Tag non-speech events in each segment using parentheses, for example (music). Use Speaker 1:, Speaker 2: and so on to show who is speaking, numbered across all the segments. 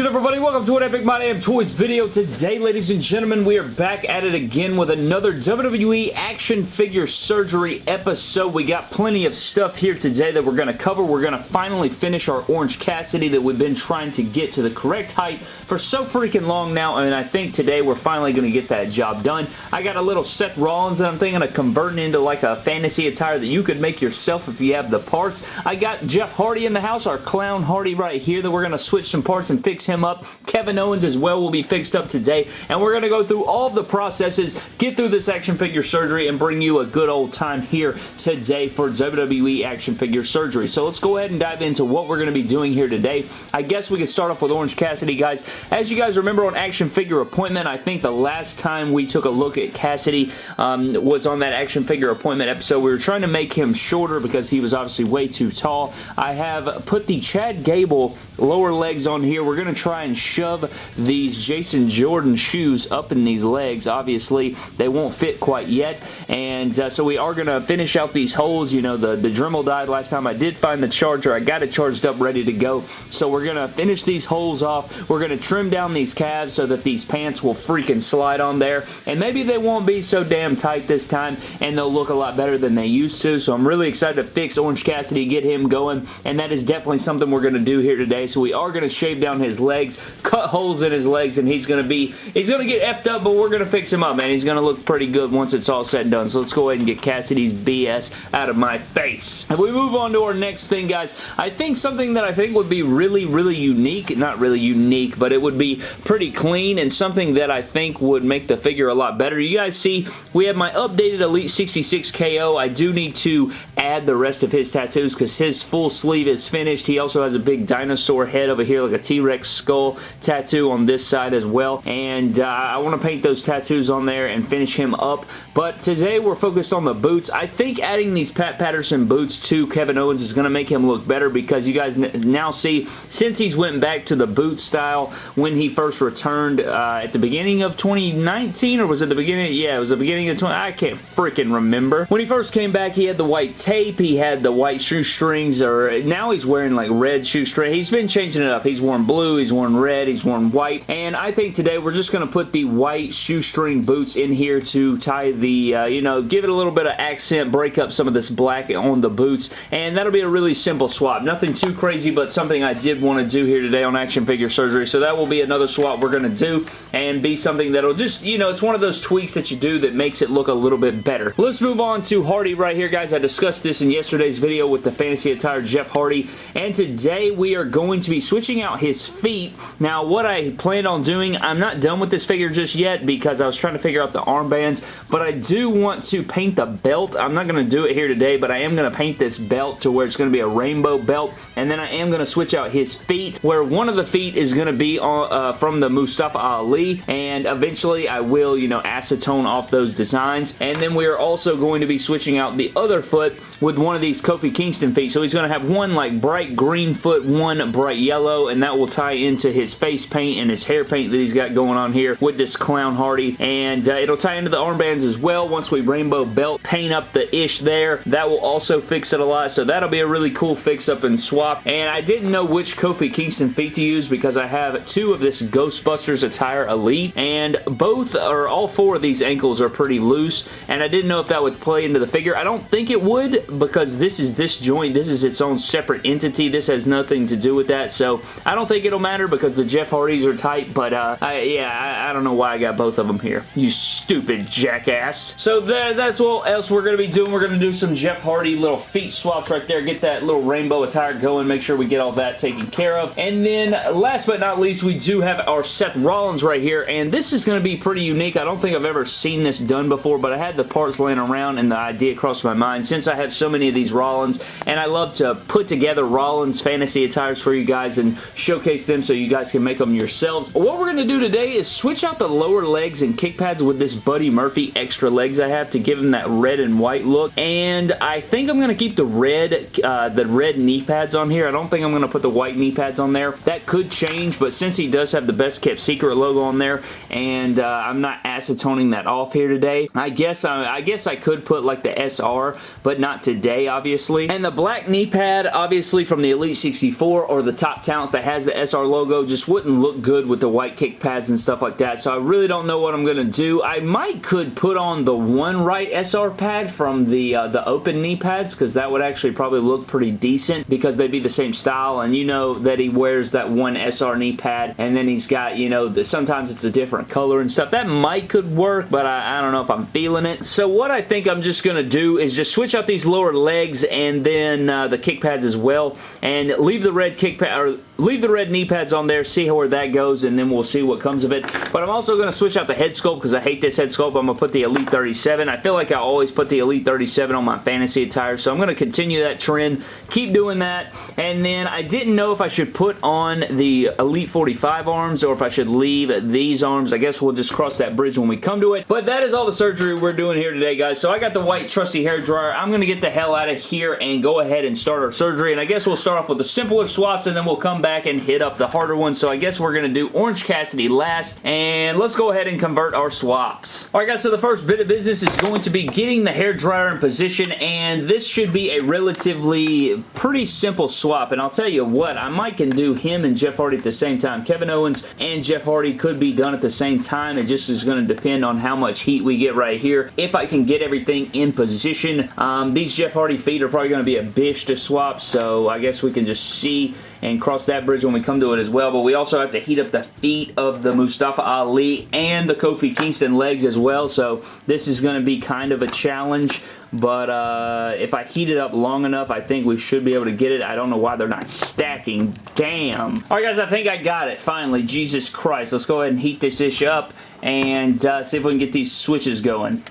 Speaker 1: good everybody? Welcome to an Epic My Damn Toys video. Today, ladies and gentlemen, we are back at it again with another WWE action figure surgery episode. We got plenty of stuff here today that we're going to cover. We're going to finally finish our Orange Cassidy that we've been trying to get to the correct height for so freaking long now, and I think today we're finally going to get that job done. I got a little Seth Rollins that I'm thinking of converting into like a fantasy attire that you could make yourself if you have the parts. I got Jeff Hardy in the house, our Clown Hardy right here that we're going to switch some parts and fix fix him up. Kevin Owens as well will be fixed up today, and we're going to go through all of the processes, get through this action figure surgery, and bring you a good old time here today for WWE action figure surgery. So let's go ahead and dive into what we're going to be doing here today. I guess we could start off with Orange Cassidy, guys. As you guys remember on Action Figure Appointment, I think the last time we took a look at Cassidy um, was on that Action Figure Appointment episode. We were trying to make him shorter because he was obviously way too tall. I have put the Chad Gable lower legs on here. We're going to try and shove these Jason Jordan shoes up in these legs. Obviously, they won't fit quite yet, and uh, so we are going to finish out these holes. You know, the, the Dremel died last time. I did find the charger. I got it charged up, ready to go, so we're going to finish these holes off. We're going to trim down these calves so that these pants will freaking slide on there, and maybe they won't be so damn tight this time, and they'll look a lot better than they used to, so I'm really excited to fix Orange Cassidy, get him going, and that is definitely something we're going to do here today, so we are going to shave down his legs, cut holes in his legs, and he's going to be, he's going to get effed up, but we're going to fix him up, man. He's going to look pretty good once it's all said and done. So let's go ahead and get Cassidy's BS out of my face. And we move on to our next thing, guys, I think something that I think would be really, really unique, not really unique, but it would be pretty clean and something that I think would make the figure a lot better. You guys see, we have my updated Elite 66 KO. I do need to add the rest of his tattoos because his full sleeve is finished. He also has a big dinosaur head over here, like a T-Rex skull tattoo on this side as well. And uh, I want to paint those tattoos on there and finish him up. But today we're focused on the boots. I think adding these Pat Patterson boots to Kevin Owens is going to make him look better because you guys now see, since he's went back to the boot style when he first returned uh, at the beginning of 2019, or was it the beginning? Yeah, it was the beginning of 20... I can't freaking remember. When he first came back, he had the white tape, he had the white shoestrings, or now he's wearing like red shoestring. He's been changing it up. He's worn blue, he's worn red, he's worn white, and I think today we're just going to put the white shoestring boots in here to tie the, uh, you know, give it a little bit of accent, break up some of this black on the boots, and that'll be a really simple swap. Nothing too crazy, but something I did want to do here today on Action Figure Surgery, so that will be another swap we're going to do, and be something that'll just, you know, it's one of those tweaks that you do that makes it look a little bit better. Let's move on to Hardy right here, guys. I discussed this in yesterday's video with the Fantasy Attire Jeff Hardy, and today we are going to be switching out his feet. Now, what I planned on doing, I'm not done with this figure just yet because I was trying to figure out the armbands, but I do want to paint the belt. I'm not going to do it here today, but I am going to paint this belt to where it's going to be a rainbow belt, and then I am going to switch out his feet, where one of the feet is going to be on, uh, from the Mustafa Ali, and eventually I will, you know, acetone off those designs, and then we are also going to be switching out the other foot with one of these Kofi Kingston feet, so he's going to have one like bright green foot, one bright yellow, and that will tie into his face paint and his hair paint that he's got going on here with this Clown Hardy, and uh, it'll tie into the armbands as well once we rainbow belt paint up the ish there. That will also fix it a lot, so that'll be a really cool fix up and swap, and I didn't know which Kofi Kingston feet to use because I have two of this Ghostbusters attire Elite, and both or all four of these ankles are pretty loose, and I didn't know if that would play into the figure. I don't think it would because this is this joint. This is its own separate entity. This has nothing to do with that, so I don't think it'll matter because the Jeff Hardys are tight, but uh, I, yeah, I, I, don't know why I got both of them here. You stupid jackass. So that, that's what else we're going to be doing. We're going to do some Jeff Hardy little feet swaps right there. Get that little rainbow attire going. Make sure we get all that taken care of. And then last but not least, we do have our Seth Rollins right here, and this is going to be pretty unique. I don't think I've ever seen this done before, but I had the parts laying around and the idea crossed my mind since I have so many of these Rollins, and I love to put together Rollins fantasy attires for you guys and showcase them so you guys can make them yourselves. What we're going to do today is switch out the lower legs and kick pads with this Buddy Murphy extra legs I have to give him that red and white look, and I think I'm going to keep the red, uh, the red knee pads on here. I don't think I'm going to put the white knee pads on there. That could change, but since he does have the best kept secret logo on there, and uh, I'm not acetoning that off here today, I guess I, I guess I could put like the SR, but not today, obviously. And the black knee pad, obviously from the Elite 64 or the Top Talents that has the SR logo just wouldn't look good with the white kick pads and stuff like that, so I really don't know what I'm going to do. I might could put on the one right SR pad from the, uh, the open knee pads, because that would actually probably look pretty decent, because they'd be the same style, and you know that he wears that one SR knee pad, and then he's got, you know, the, sometimes it's a different color and stuff. That might could work, but I, I don't know if I'm feeling it. So what I think I'm just going to do is just switch out these lower legs and then uh, the kick pads as well, and leave the red kick pad, or leave the red knee pads on there, see where that goes, and then we'll see what comes of it. But I'm also going to switch out the head sculpt because I hate this head sculpt. I'm going to put the Elite 37. I feel like I always put the Elite 37 on my fantasy attire, so I'm going to continue that trend, keep doing that, and then I didn't know if I should put on the Elite 45 arms or if I should leave these arms. I guess we'll just cross that bridge when we come to it. But that is all the surgery we're doing here today, guys. So I got the white trusty hair dryer. I'm going to get the hell out of here and go ahead and start our surgery, and I guess we'll start off with the simpler swaps, and then we'll come back and hit up the harder ones. So I guess we're going to do Orange Cassidy last, and let's go ahead and convert our swaps. Alright guys, so the first bit of business is going to be getting the hair dryer in position, and this should be a relatively pretty simple swap, and I'll tell you what, I might can do him and Jeff Hardy at the same time. Kevin Owens and Jeff Hardy could be done at the same time. It just is going to depend on how much heat we get right here. If I can get everything in position, um, these Jeff Hardy feet are probably going to be a bitch to swap, so I guess we can just see and cross that bridge when we come to it as well. But we also have to heat up the feet of the Mustafa Ali and the Kofi Kingston legs as well. So this is going to be kind of a challenge. But uh, if I heat it up long enough, I think we should be able to get it. I don't know why they're not stacking. Damn. Alright guys, I think I got it finally. Jesus Christ. Let's go ahead and heat this dish up and uh, see if we can get these switches going.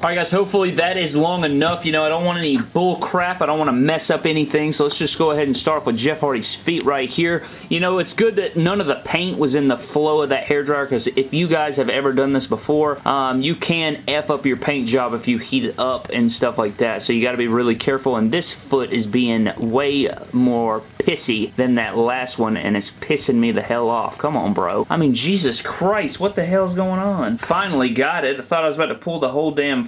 Speaker 1: Alright guys, hopefully that is long enough. You know, I don't want any bull crap. I don't want to mess up anything. So let's just go ahead and start with Jeff Hardy's feet right here. You know, it's good that none of the paint was in the flow of that hairdryer because if you guys have ever done this before, um, you can F up your paint job if you heat it up and stuff like that. So you got to be really careful. And this foot is being way more pissy than that last one and it's pissing me the hell off. Come on, bro. I mean, Jesus Christ, what the hell's going on? Finally got it. I thought I was about to pull the whole damn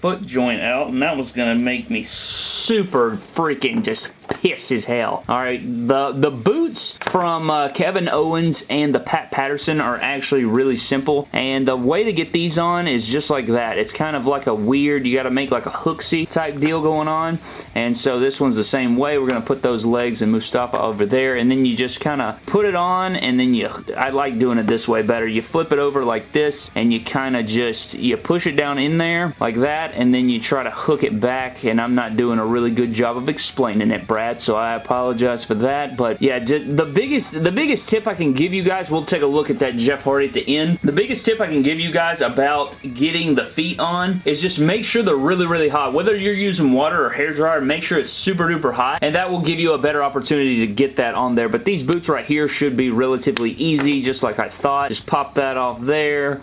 Speaker 1: foot joint out and that was to make me super freaking just pissed as hell. Alright, the, the boots from uh, Kevin Owens and the Pat Patterson are actually really simple and the way to get these on is just like that. It's kind of like a weird, you got to make like a hooksy type deal going on and so this one's the same way. We're to put those legs and Mustafa over there and then you just kind of put it on and then you, I like doing it this way better. You flip it over like this and you kind of just, you push it down in there like that and then you try to hook it back and I'm not doing a really good job of explaining it, Brad so I apologize for that. But yeah, the biggest the biggest tip I can give you guys, we'll take a look at that Jeff Hardy at the end. The biggest tip I can give you guys about getting the feet on is just make sure they're really, really hot. Whether you're using water or hair dryer, make sure it's super duper hot, and that will give you a better opportunity to get that on there. But these boots right here should be relatively easy, just like I thought. Just pop that off there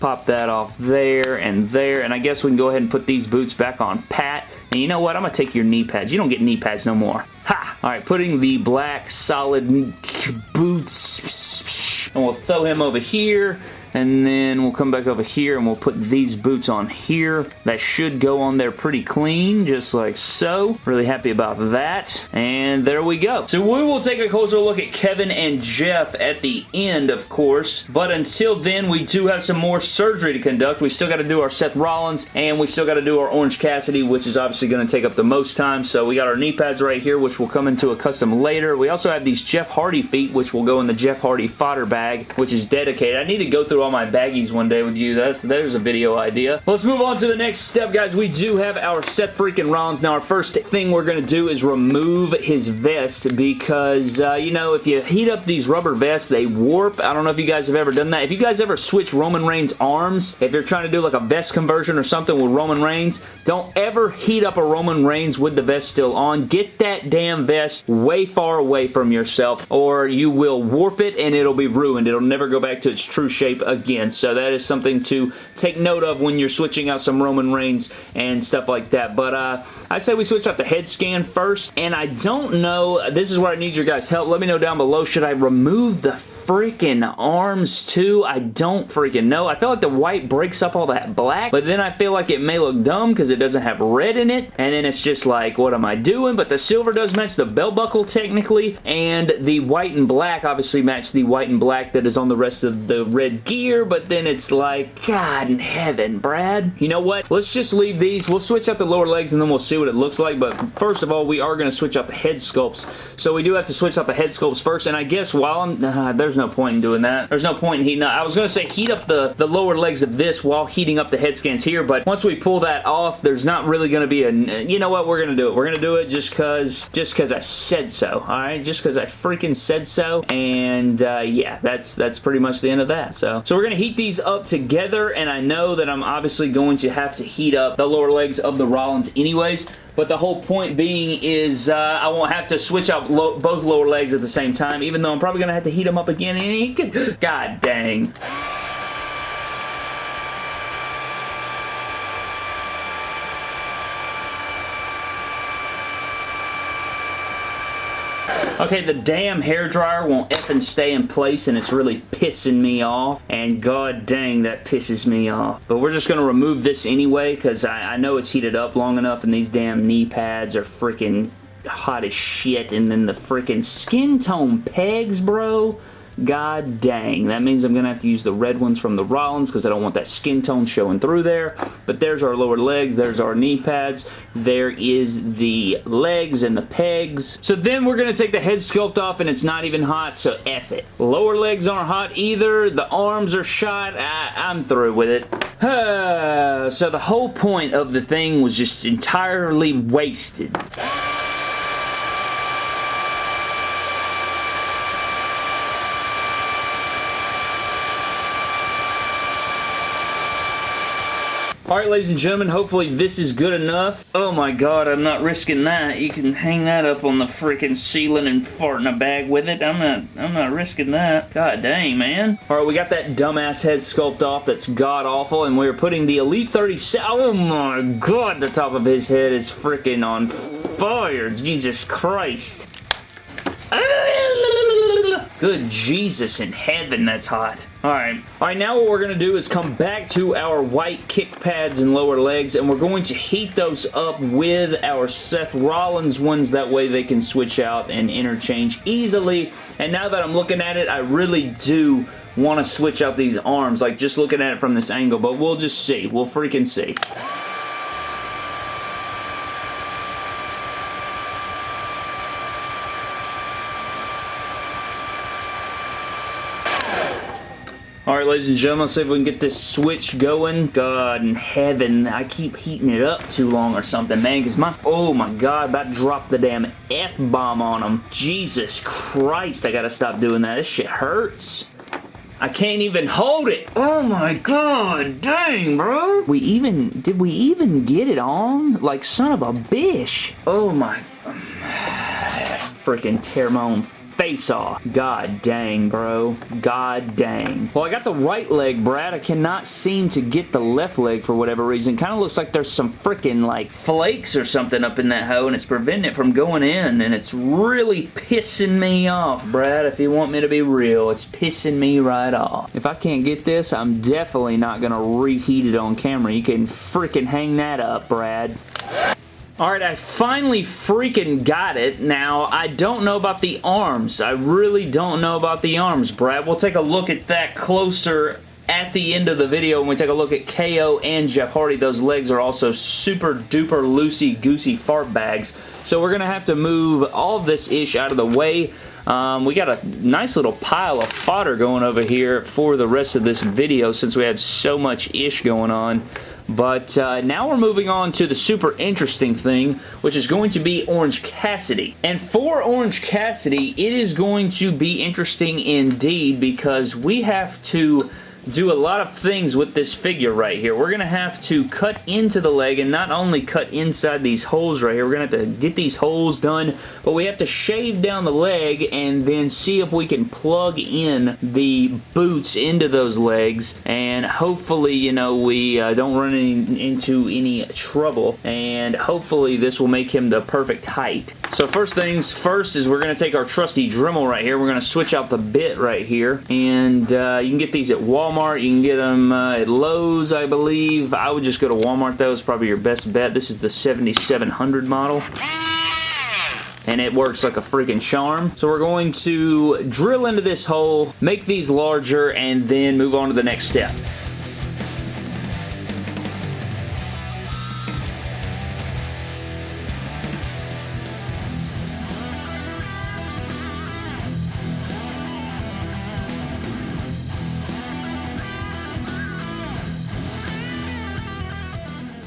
Speaker 1: pop that off there and there and I guess we can go ahead and put these boots back on pat and you know what? I'm going to take your knee pads. You don't get knee pads no more. Ha! Alright, putting the black solid boots and we'll throw him over here and then we'll come back over here and we'll put these boots on here. That should go on there pretty clean, just like so. Really happy about that. And there we go. So we will take a closer look at Kevin and Jeff at the end, of course. But until then, we do have some more surgery to conduct. We still got to do our Seth Rollins, and we still got to do our Orange Cassidy, which is obviously going to take up the most time. So we got our knee pads right here, which will come into a custom later. We also have these Jeff Hardy feet, which will go in the Jeff Hardy fodder bag, which is dedicated. I need to go through all my baggies one day with you. That's There's a video idea. Let's move on to the next step, guys. We do have our Seth freaking Rollins. Now, our first thing we're going to do is remove his vest because, uh, you know, if you heat up these rubber vests, they warp. I don't know if you guys have ever done that. If you guys ever switch Roman Reigns arms, if you're trying to do like a vest conversion or something with Roman Reigns, don't ever heat up a Roman Reigns with the vest still on. Get that damn vest way far away from yourself or you will warp it and it'll be ruined. It'll never go back to its true shape again. So that is something to take note of when you're switching out some Roman Reigns and stuff like that. But uh, I say we switch out the head scan first. And I don't know, this is where I need your guys' help. Let me know down below, should I remove the freaking arms too? I don't freaking know. I feel like the white breaks up all that black, but then I feel like it may look dumb because it doesn't have red in it, and then it's just like, what am I doing? But the silver does match the belt buckle technically, and the white and black obviously match the white and black that is on the rest of the red gear, but then it's like, God in heaven, Brad. You know what? Let's just leave these. We'll switch out the lower legs and then we'll see what it looks like, but first of all, we are going to switch out the head sculpts, so we do have to switch out the head sculpts first, and I guess while I'm... Uh, there's no point in doing that. There's no point in heating up. I was going to say heat up the, the lower legs of this while heating up the head scans here, but once we pull that off, there's not really going to be a... You know what? We're going to do it. We're going to do it just because just because I said so, alright? Just because I freaking said so, and uh, yeah, that's that's pretty much the end of that. So, so we're going to heat these up together, and I know that I'm obviously going to have to heat up the lower legs of the Rollins anyways, but the whole point being is uh, I won't have to switch out lo both lower legs at the same time, even though I'm probably going to have to heat them up again. God dang. Okay, the damn hair dryer won't effing stay in place and it's really pissing me off. And god dang, that pisses me off. But we're just going to remove this anyway because I, I know it's heated up long enough and these damn knee pads are freaking hot as shit. And then the freaking skin tone pegs, bro. God dang. That means I'm going to have to use the red ones from the Rollins because I don't want that skin tone showing through there. But there's our lower legs. There's our knee pads. There is the legs and the pegs. So then we're going to take the head sculpt off and it's not even hot, so F it. Lower legs aren't hot either. The arms are shot. I, I'm through with it. (sighs) so the whole point of the thing was just entirely wasted. Alright, ladies and gentlemen, hopefully this is good enough. Oh my god, I'm not risking that. You can hang that up on the freaking ceiling and fart in a bag with it. I'm not, I'm not risking that. God dang, man. Alright, we got that dumbass head sculpt off that's god-awful, and we're putting the Elite 37... Oh my god, the top of his head is freaking on fire. Jesus Christ. Ah, Good Jesus in heaven, that's hot. Alright. Alright, now what we're going to do is come back to our white kick pads and lower legs, and we're going to heat those up with our Seth Rollins ones. That way they can switch out and interchange easily. And now that I'm looking at it, I really do want to switch out these arms, like just looking at it from this angle, but we'll just see. We'll freaking see. Ladies and gentlemen, see if we can get this switch going. God in heaven, I keep heating it up too long or something, man, because my, oh my god, about to drop the damn F-bomb on them. Jesus Christ, I gotta stop doing that. This shit hurts. I can't even hold it. Oh my god, dang, bro. We even, did we even get it on? Like, son of a bitch. Oh my, (sighs) freaking tear my own face off. God dang, bro. God dang. Well, I got the right leg, Brad. I cannot seem to get the left leg for whatever reason. Kind of looks like there's some freaking like flakes or something up in that hoe and it's preventing it from going in and it's really pissing me off, Brad. If you want me to be real, it's pissing me right off. If I can't get this, I'm definitely not going to reheat it on camera. You can freaking hang that up, Brad. Alright, I finally freaking got it. Now, I don't know about the arms. I really don't know about the arms, Brad. We'll take a look at that closer at the end of the video when we take a look at KO and Jeff Hardy. Those legs are also super duper loosey-goosey fart bags. So we're going to have to move all this ish out of the way. Um, we got a nice little pile of fodder going over here for the rest of this video since we have so much ish going on. But uh, now we're moving on to the super interesting thing, which is going to be Orange Cassidy. And for Orange Cassidy, it is going to be interesting indeed because we have to do a lot of things with this figure right here. We're going to have to cut into the leg and not only cut inside these holes right here. We're going to have to get these holes done, but we have to shave down the leg and then see if we can plug in the boots into those legs and hopefully, you know, we uh, don't run in, into any trouble and hopefully this will make him the perfect height. So first things first is we're going to take our trusty Dremel right here. We're going to switch out the bit right here. And uh, you can get these at Walmart. You can get them uh, at Lowe's, I believe. I would just go to Walmart, though. It's probably your best bet. This is the 7700 model and it works like a freaking charm. So we're going to drill into this hole, make these larger, and then move on to the next step.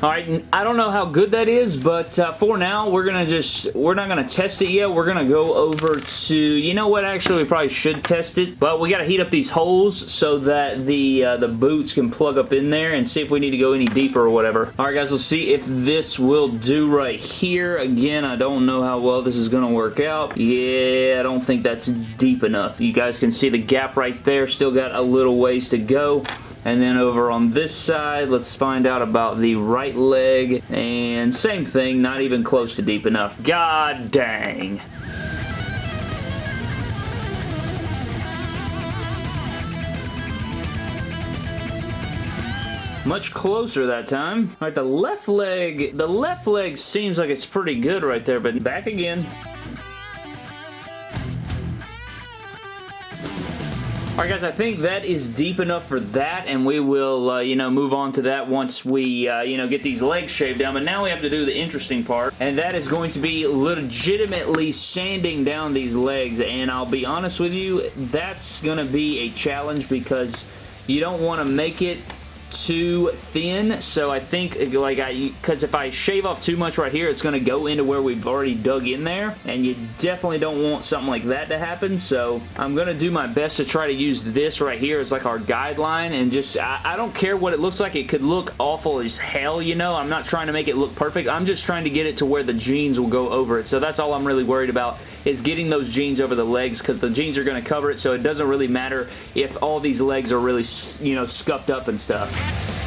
Speaker 1: All right, I don't know how good that is, but uh, for now, we're going to just, we're not going to test it yet. We're going to go over to, you know what, actually, we probably should test it, but we got to heat up these holes so that the, uh, the boots can plug up in there and see if we need to go any deeper or whatever. All right, guys, let's see if this will do right here. Again, I don't know how well this is going to work out. Yeah, I don't think that's deep enough. You guys can see the gap right there. Still got a little ways to go. And then over on this side, let's find out about the right leg. And same thing, not even close to deep enough. God dang. Much closer that time. All right, the left leg, the left leg seems like it's pretty good right there, but back again. Alright guys, I think that is deep enough for that and we will, uh, you know, move on to that once we, uh, you know, get these legs shaved down. But now we have to do the interesting part and that is going to be legitimately sanding down these legs and I'll be honest with you, that's going to be a challenge because you don't want to make it too thin so I think like I because if I shave off too much right here it's going to go into where we've already dug in there and you definitely don't want something like that to happen so I'm going to do my best to try to use this right here as like our guideline and just I, I don't care what it looks like it could look awful as hell you know? I'm not trying to make it look perfect I'm just trying to get it to where the jeans will go over it so that's all I'm really worried about is getting those jeans over the legs because the jeans are going to cover it so it doesn't really matter if all these legs are really you know scuffed up and stuff yeah.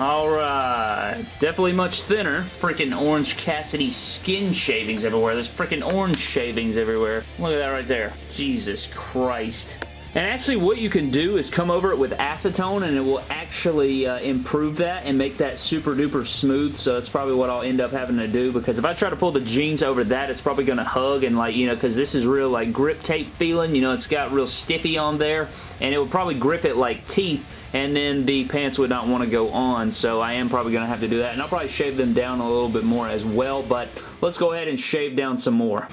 Speaker 1: Alright, definitely much thinner. Freaking Orange Cassidy skin shavings everywhere. There's freaking orange shavings everywhere. Look at that right there. Jesus Christ. And actually what you can do is come over it with acetone and it will actually uh, improve that and make that super duper smooth. So that's probably what I'll end up having to do because if I try to pull the jeans over that, it's probably going to hug and like, you know, because this is real like grip tape feeling. You know, it's got real stiffy on there and it will probably grip it like teeth and then the pants would not want to go on so I am probably going to have to do that and I'll probably shave them down a little bit more as well but let's go ahead and shave down some more.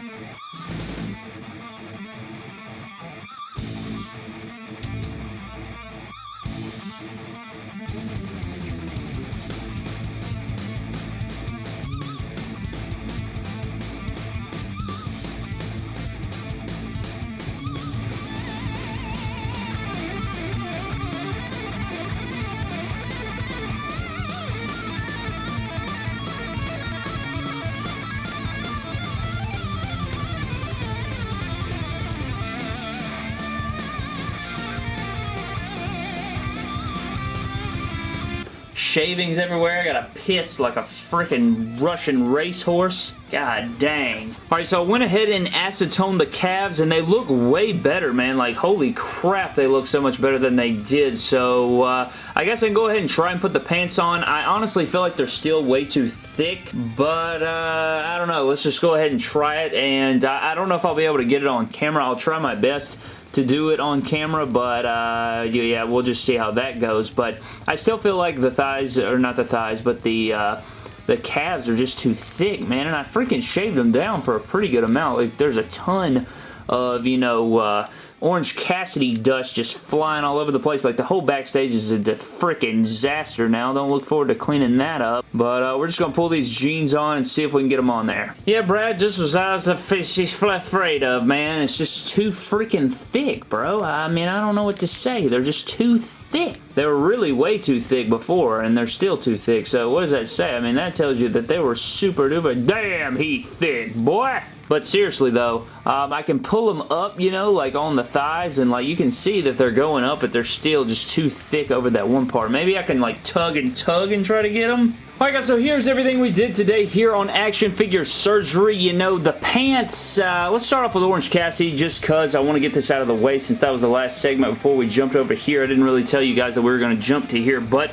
Speaker 1: Shavings everywhere. I gotta piss like a freaking Russian racehorse. God dang. Alright, so I went ahead and acetone the calves, and they look way better, man. Like, holy crap, they look so much better than they did. So, uh, I guess I can go ahead and try and put the pants on. I honestly feel like they're still way too thick, but uh, I don't know. Let's just go ahead and try it, and I, I don't know if I'll be able to get it on camera. I'll try my best to do it on camera, but uh, yeah, we'll just see how that goes. But I still feel like the thighs, or not the thighs, but the uh, the calves are just too thick, man, and I freaking shaved them down for a pretty good amount. Like, there's a ton of, you know, uh, Orange Cassidy dust just flying all over the place. Like the whole backstage is a freaking disaster now. Don't look forward to cleaning that up. But uh, we're just going to pull these jeans on and see if we can get them on there. Yeah, Brad, just as I was afraid of, man. It's just too freaking thick, bro. I mean, I don't know what to say. They're just too thick. They were really way too thick before, and they're still too thick. So what does that say? I mean, that tells you that they were super duper damn he thick, boy. But seriously though, um, I can pull them up, you know, like on the thighs and like you can see that they're going up but they're still just too thick over that one part. Maybe I can like tug and tug and try to get them. Alright guys, so here's everything we did today here on Action Figure Surgery. You know, the pants, uh, let's start off with Orange Cassidy just because I want to get this out of the way since that was the last segment before we jumped over here. I didn't really tell you guys that we were going to jump to here, but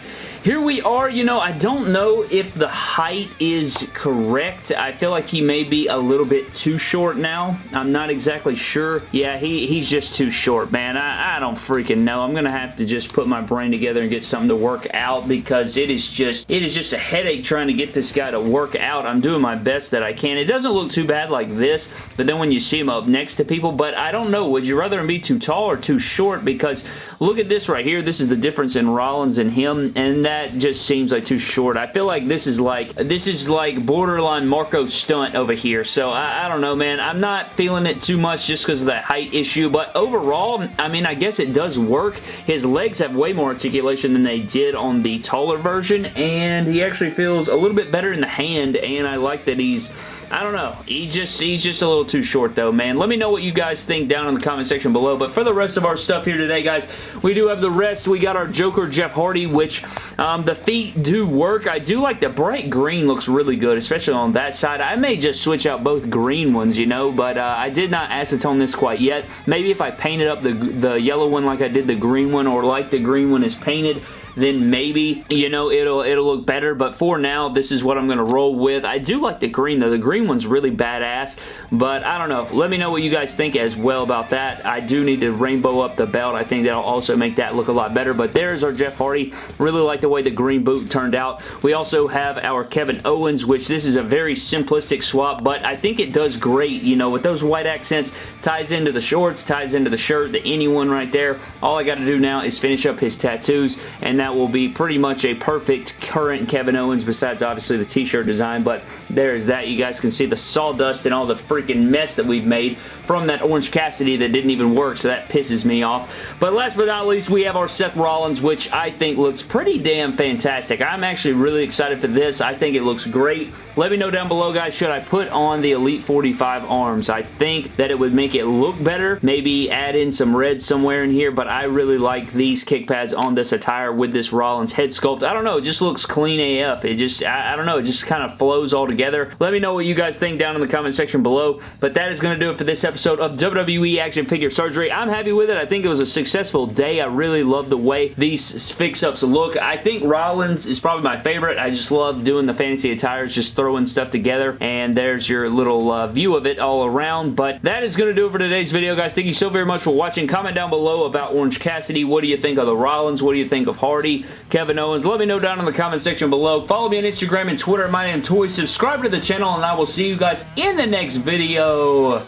Speaker 1: here we are, you know, I don't know if the height is correct. I feel like he may be a little bit too short now. I'm not exactly sure. Yeah, he, he's just too short, man. I, I don't freaking know. I'm going to have to just put my brain together and get something to work out because it is just, it is just a headache trying to get this guy to work out. I'm doing my best that I can. It doesn't look too bad like this, but then when you see him up next to people, but I don't know. Would you rather him be too tall or too short? Because look at this right here. This is the difference in Rollins and him, and that just seems like too short. I feel like this is like, this is like borderline Marko Stunt over here. So I, I don't know, man. I'm not feeling it too much just because of that height issue. But overall, I mean, I guess it does work. His legs have way more articulation than they did on the taller version. And he actually feels a little bit better in the hand. And I like that he's I don't know. He just He's just a little too short though, man. Let me know what you guys think down in the comment section below. But for the rest of our stuff here today, guys, we do have the rest. We got our Joker Jeff Hardy, which um, the feet do work. I do like the bright green looks really good, especially on that side. I may just switch out both green ones, you know, but uh, I did not acetone this quite yet. Maybe if I painted up the, the yellow one like I did the green one or like the green one is painted, then maybe, you know, it'll it'll look better. But for now, this is what I'm going to roll with. I do like the green, though. The green one's really badass, but I don't know. Let me know what you guys think as well about that. I do need to rainbow up the belt. I think that'll also make that look a lot better, but there's our Jeff Hardy. Really like the way the green boot turned out. We also have our Kevin Owens, which this is a very simplistic swap, but I think it does great, you know, with those white accents, ties into the shorts, ties into the shirt, the anyone right there. All I got to do now is finish up his tattoos, and that that will be pretty much a perfect current Kevin Owens besides obviously the t-shirt design, but there's that. You guys can see the sawdust and all the freaking mess that we've made from that Orange Cassidy that didn't even work, so that pisses me off. But last but not least, we have our Seth Rollins, which I think looks pretty damn fantastic. I'm actually really excited for this. I think it looks great. Let me know down below, guys, should I put on the Elite 45 arms? I think that it would make it look better. Maybe add in some red somewhere in here, but I really like these kick pads on this attire with this Rollins head sculpt. I don't know, it just looks clean AF. It just, I, I don't know, it just kind of flows all together. Let me know what you guys think down in the comment section below, but that is going to do it for this episode of WWE Action Figure Surgery. I'm happy with it. I think it was a successful day. I really love the way these fix-ups look. I think Rollins is probably my favorite. I just love doing the fantasy attires, just throwing stuff together, and there's your little uh, view of it all around. But that is going to do it for today's video, guys. Thank you so very much for watching. Comment down below about Orange Cassidy. What do you think of the Rollins? What do you think of Hardy, Kevin Owens? Let me know down in the comment section below. Follow me on Instagram and Twitter. My name is Toy. Subscribe to the channel, and I will see you guys in the next video.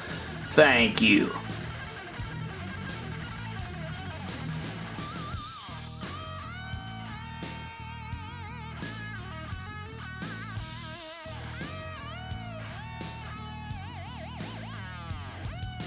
Speaker 1: Thank you.